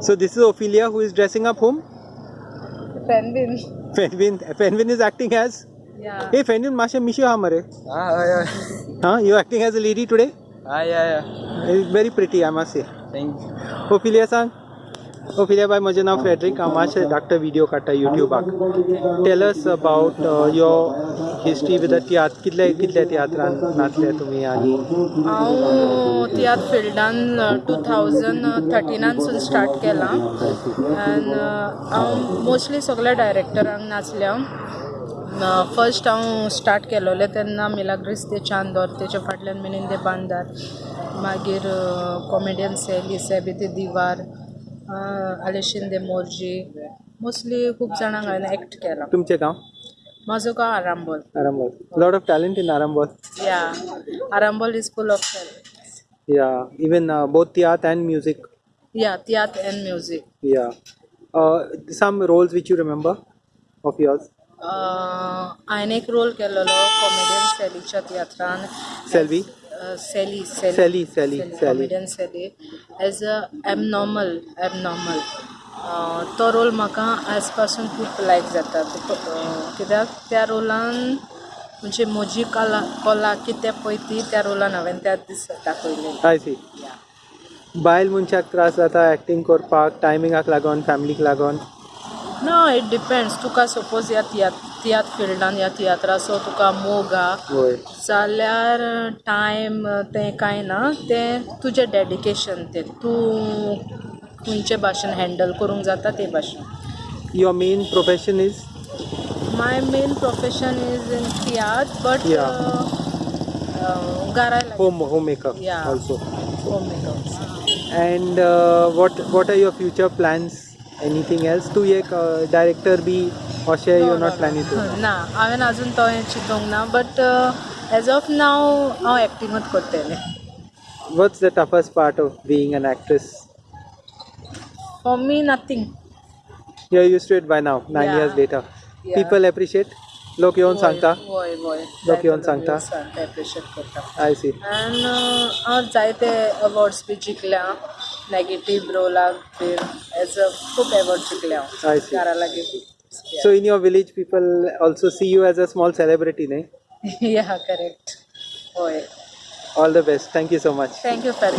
So this is Ophelia who is dressing up whom? Fenwin. Fenwin. Fenwin is acting as? Yeah. Hey Fenwin, Masha Mishu Hamare. Ah, yeah. Huh? You acting as a lady today? Ah, yeah, yeah. It's very pretty, I must say. Thanks. Ophelia song. Ophelia bye म्हजें नांव Frederick हांव मातशें धाकटो video काडटा युट्यूबाक tell us about your history with the tiatr कितले कितले तियात्रान नाचले तुमी आनी हांव तियात्र फिल्डान टू थावजंड थर्टिनानसून स्टार्ट केलां. आनी हांव मोस्टली सगल्या डायरेक्टरांक नाचल्या. फ़र्स्ट हांव स्टार्ट केलोलें तेन्ना मिलाग्रीस ते चांदोर तेच्या फाटल्यान मिनिंदे बांदार, मागीर कॉमेडियन सेली सेबी ते दिवार आले शिंदे मोर्जी. मोस्टली खूब जाणांक हांवें एक्ट केलां. तुमचें गाँव? Arambol lot of talent in या Arambol is full of talent या इवन बोथ या तियात्र एंड म्युझिक या some roles which you remember of yours हांवें एक रोल केलेलो कॉमेडियन सेलीच्या तियात्रान सेल्वी सेली सेली सेली सेली कॉमेडियन सेली as a um normal um normal तो रोल म्हाका आयज पासून खूब लायक जाता अ, कित्याक त्या रोलान म्हणजे म्हजी कला कला कितें पळय ती त्या रोलान हांवें त्या दीस दाखयली आय सी बायल मनशाक त्रास जाता एक्टींग करपाक टायमिंगाक लागोन फॅमिलीक लागोन ना इट डिपेंड्स तुका सपोज़ तियात्र फिल्डान ह्या तियात्राचो तुका मोग. हा जाल्यार टायम तें कांय ना तें तुजें डेडिकेशन तें. तूं खंयचे भाशेन हँडल करूंक जाता ते भाशेन your main profession is my main profession is in tiatr but like home home maker Yeah. Also home makeup and what what are your future plans anything else तूं एक director be अशें you not planning to ना हांवें अजून तो हें चिंतूंक ना बट एज ऑफ नाव हांव एक्टिंगूच करतलें what's the toughest part of being an actress for me nothing you are used to it by now nine Yeah. Years later Yeah. People appreciate लोक येवन सांगता वय वय लोक येवन सांगता? सांगता एप्रिशिएट करता आय सी आनी हांव जायते awards B जिखल्या negative रोलाक been as a खूब अवॉर्ड जिखले हांव आय सी So in your village, people also see you as a small celebrity, nahi? yeah, correct. Oh, yeah. All the best. Thank you so much. Thank you, Parveen.